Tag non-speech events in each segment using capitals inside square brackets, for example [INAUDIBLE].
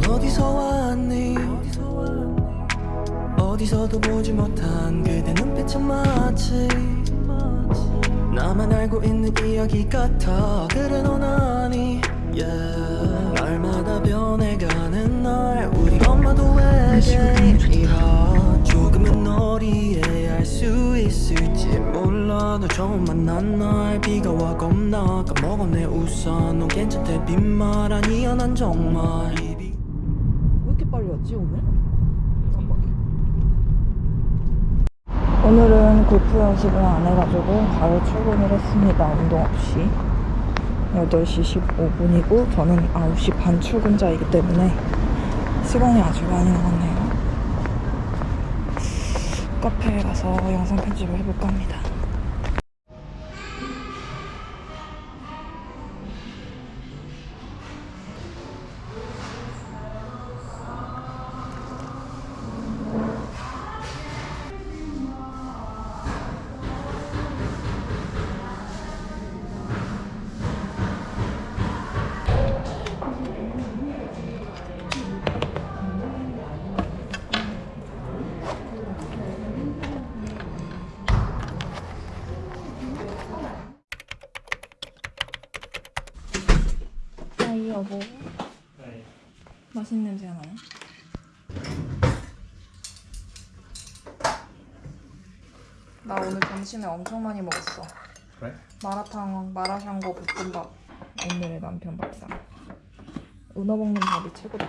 넌 어디서 왔니? 어디서도 보지 못한 그대 눈빛은 마치 나만 알고 있는 이야기 같아. 그래 넌 아니. Yeah. 날마다 변해가는 날 우리 엄마도 왜게 이러 조금은 널 이해할 수 있을지 몰라. 널 처음 만난 날 비가 와 겁나 까먹어 내 우산 넌 괜찮대 빈말 아니야 난 정말 왜 이렇게 빨리 왔지 오늘? 오늘은 골프 연습을 안 해가지고 바로 출근을 했습니다. 운동 없이. 8시 15분이고 저는 9시 반 출근자이기 때문에 시간이 아주 많이 남았네요. 카페에 가서 영상 편집을 해볼까 합니다. 점심에 엄청 많이 먹었어. 그래? 마라탕, 마라샹궈 볶음밥. 오늘의 남편 밥상. 은어 먹는 밥이 최고다.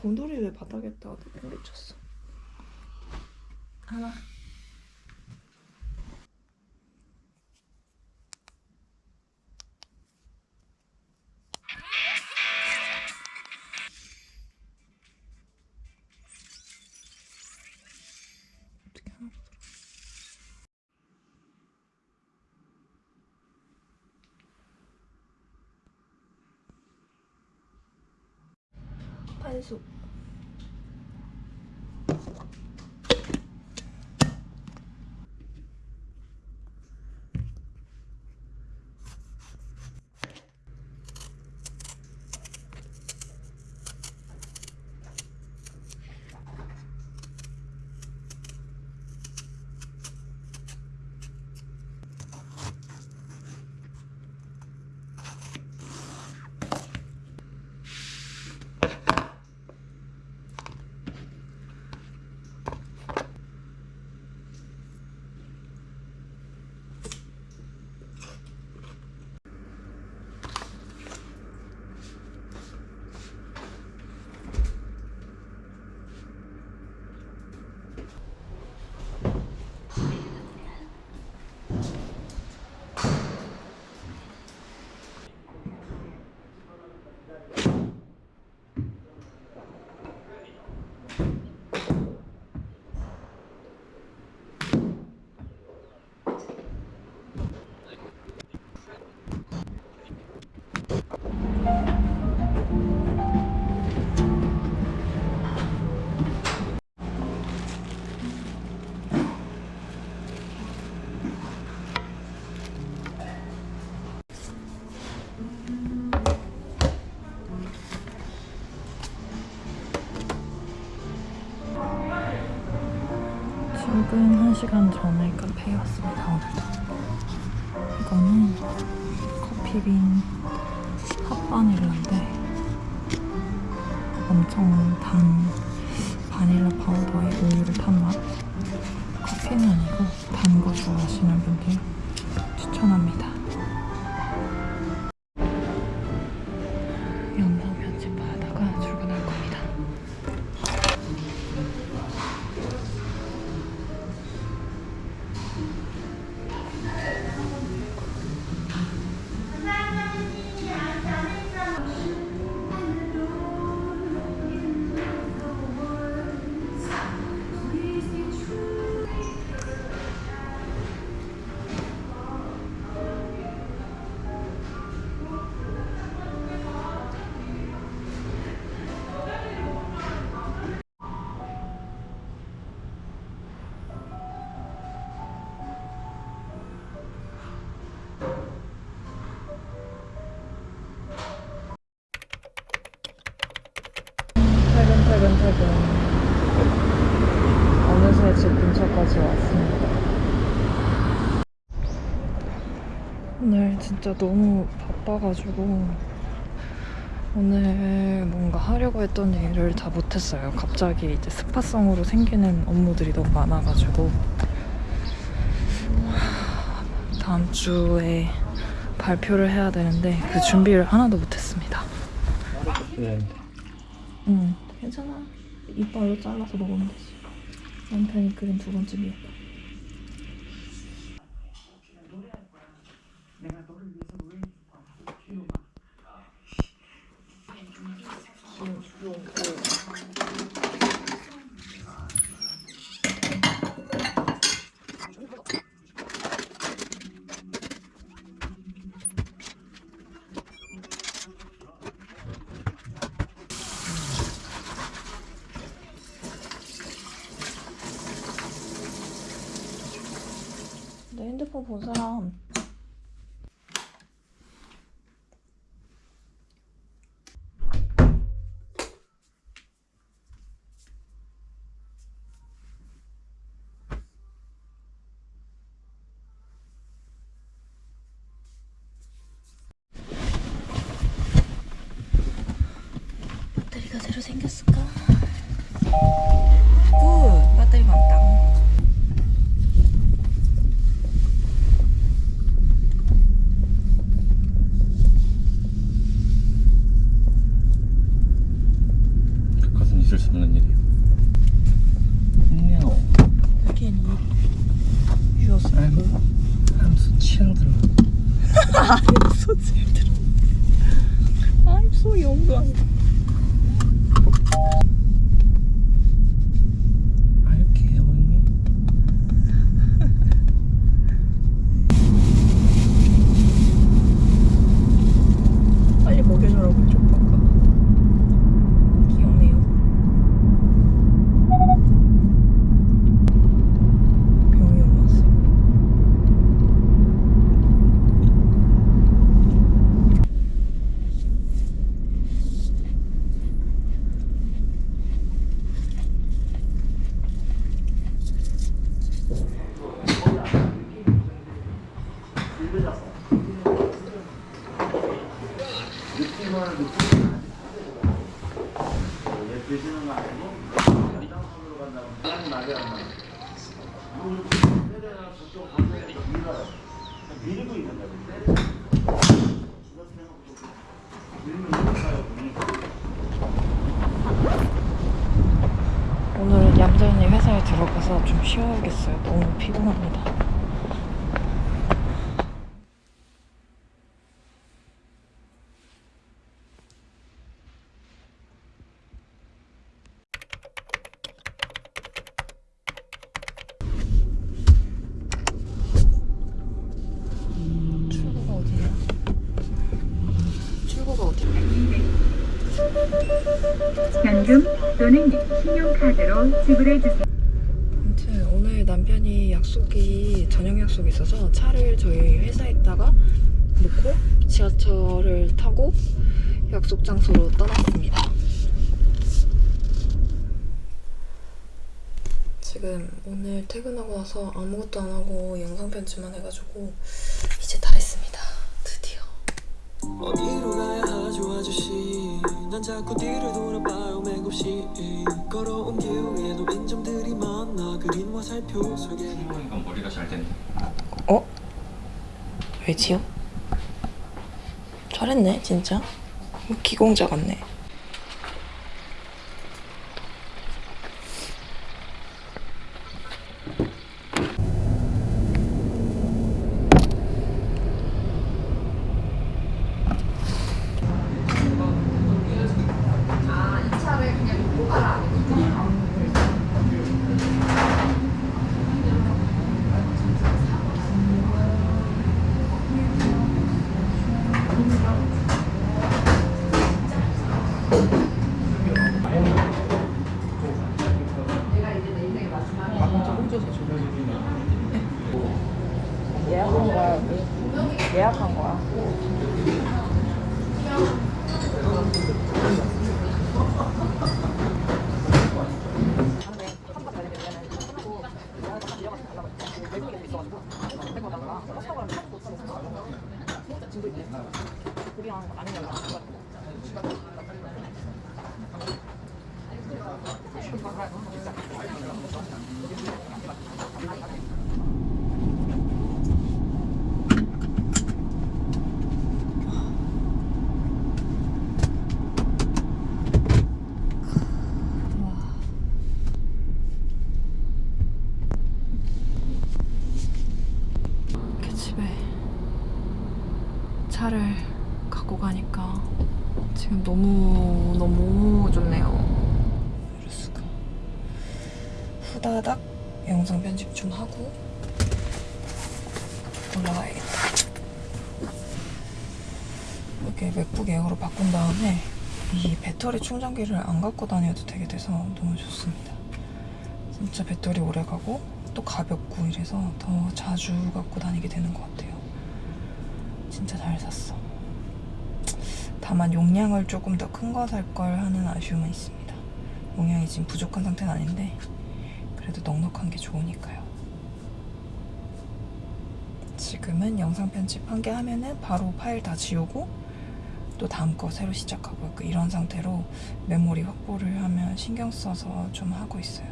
곰돌이 왜 바닥에다 물을 쳤어? 하나. 大丈。 판수. 1시간 전에 카페에 왔습니다, 오늘도. 이거는 커피빈 핫바닐라인데 엄청 단 진짜 너무 바빠가지고 오늘 뭔가 하려고 했던 일을 다 못했어요 갑자기 이제 스파성으로 생기는 업무들이 너무 많아가지고 다음 주에 발표를 해야 되는데 그 준비를 하나도 못했습니다 응, 괜찮아. 이빨로 잘라서 먹으면 되지. 남편이 그린 두 번째 미역. 핸드폰 본 사람 배터리가 새로 생겼을까? 굿! 배터리 많다. 그것은 있을 수 없는 일이에요. No, Can you use I'm, I'm so children. so children. I'm so young. Are you killing me? 빨리 먹여주라고 해줘, 아까. 귀엽네요. 병이 올랐어. 오늘은 얌전히 회사에 들어가서 좀 쉬어야겠어요. 너무 피곤합니다. 출구가 어디야? 출구가 어디야? 현금 또는 신용카드로 지불해 주세요. 아무튼 오늘 남편이 약속이 저녁 약속이 있어서 차를 저희 회사에다가 놓고 지하철을 타고 약속 장소로 떠났습니다. 지금 오늘 퇴근하고 나서 아무것도 안 하고 영상 편집만 해가지고 이제 다 했습니다. 드디어. 어디로 가야 자꾸 뒤를 돌아봐요 맥없이 걸어온 길 위에 노인 점들이 많아 그린 화살표 속에 이건 머리가 잘 된다. 어? 왜지요? 잘했네 진짜. 뭐 기공자 같네. 実は。 좀 하고 올라가야겠다. 이렇게 맥북 에어로 바꾼 다음에 이 배터리 충전기를 안 갖고 다녀도 되게 돼서 너무 좋습니다. 진짜 배터리 오래 가고 또 가볍고 이래서 더 자주 갖고 다니게 되는 것 같아요. 진짜 잘 샀어. 다만 용량을 조금 더 큰 거 살 걸 하는 아쉬움은 있습니다. 용량이 지금 부족한 상태는 아닌데 그래도 넉넉한 게 좋으니까요. 지금은 영상 편집 한 개 하면은 바로 파일 다 지우고 또 다음 거 새로 시작하고 약간 이런 상태로 메모리 확보를 하면 신경 써서 좀 하고 있어요.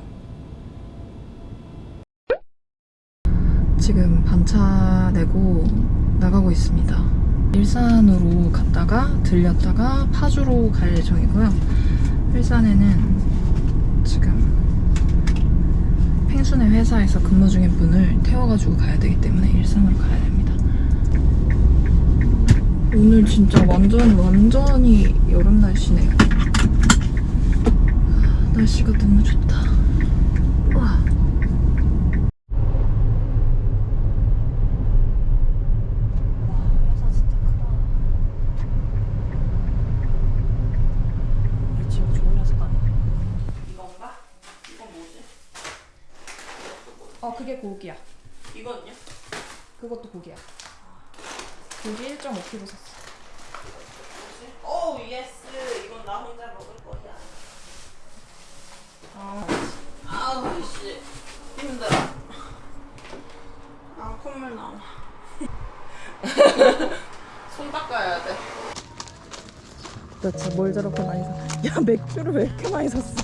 지금 반차 내고 나가고 있습니다. 일산으로 갔다가 들렸다가 파주로 갈 예정이고요. 일산에는 지금 펭수네 회사에서 근무 중인 분을 태워가지고 가야 되기 때문에 일산으로 가야 됩니다. 오늘 진짜 완전 완전히 여름 날씨네요. 날씨가 너무 좋다. 와. 회사 진짜 크다. 우리 지금 좋은 회사 다니. 이건가? 이건 뭐지? 어 그게 고기야. 이건요? 그것도 고기야. 고기 1.5kg 샀어. Oh yes 이건 나 혼자 먹을 거야 아, 아우 씨 힘들어 아 콧물 나와 [LAUGHS] 손 닦아야 돼 도대체 뭘 저렇게 많이 사? 야 맥주를 왜 이렇게 많이 샀어?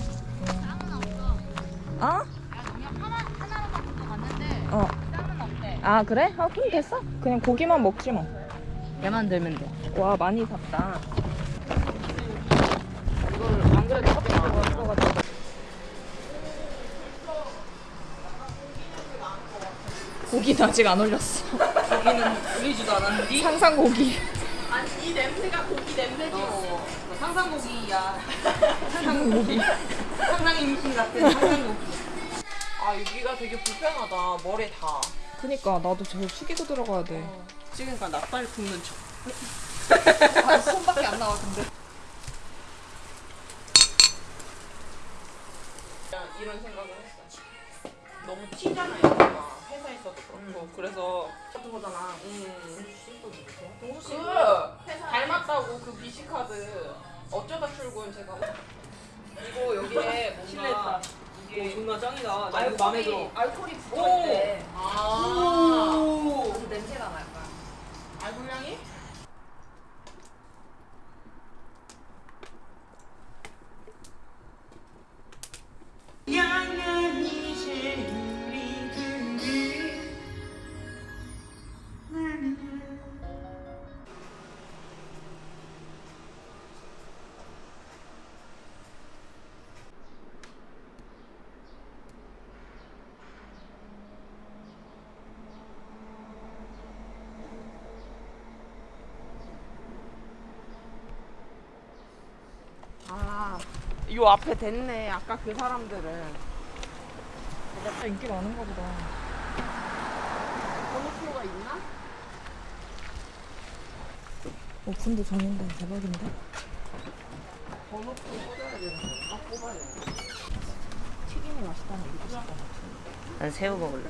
아? 어. 아 그래? 아 그럼 됐어. 그냥 고기만 먹지 뭐. 얘만 들면 돼와 많이 샀다. 이거를 안 그래도 커피 먹어 있어가지고 고기는 아직 안 올렸어. 고기는 올리지도 않았는데 상상 고기. 아니 이 냄새가 고기 냄새지 어, 상상 고기야 상상 고기. 상상 임신 같은 상상 고기 아 여기가 되게 불편하다 머리 다 그니까 나도 저거 숙이고 들어가야 돼. 찍으니까 낯발 굽는 척 아, 손밖에 안 나와 근데. 그냥 이런 생각을 했어. 너무 튀잖아요, 얘가. 회사에서도 그렇고. 그래서 같은 거잖아. 음. 동수 씨. 그 닮았다고 그 비시 카드 어쩌다 출근 제가 이거 여기에 뭔가 오 존나 짱이다. 나 이거 마음에 들어. 알코올이 오. 붙어있대. 아. 그래서 냄새가 날 거야. 알콜 향이? 요 앞에 됐네. 아까 그 사람들은. 진짜 인기 많은가 보다. 번호표가 있나? 오픈도 전인데 대박인데? 번호표 꽂아야 되는 건가? 뽑아야 되는 건가? 튀김이 맛있다는 얘기도 같아. 난 새우 먹을래.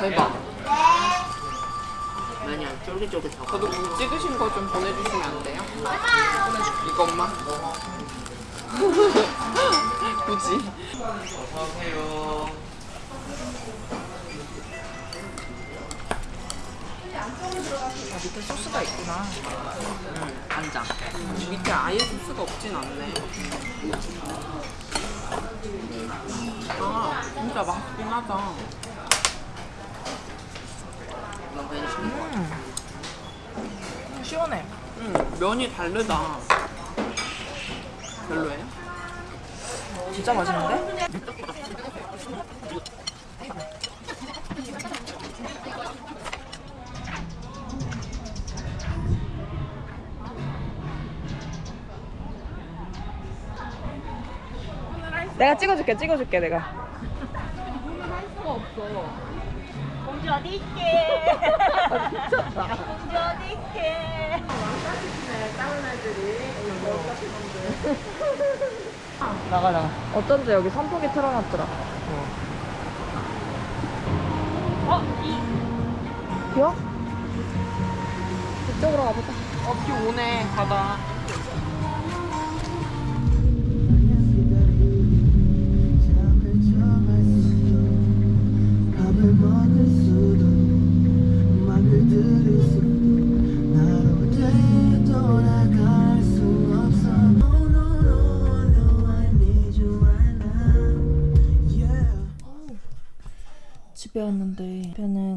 대박. 면이 안 쫄깃쫄깃하고. 저도 뭐 찍으신 거 좀 보내주시면 안 돼요? 이것만. [LAUGHS] 굳이. 아, 밑에 소스가 있구나. 간장. 밑에 아예 소스가 없진 않네. 아, 진짜 맛있긴 하다. 같아. 시원해. 응, 면이 다르다. 별로예요? 진짜 맛있는데? 내가 찍어줄게, 찍어줄게, 내가. 공주 어디 있게? 공주 어디 있게? 나가, 나가. 어쩐지 여기 선풍기 틀어놨더라. 어? 이. 비어? 이쪽으로 가보자. 어, 비 오네, 바다.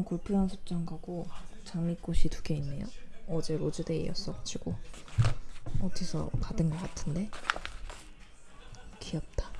골프 연습장 가고 장미꽃이 두 개 있네요. 어제 로즈데이였어가지고 어디서 받은 것 같은데 귀엽다.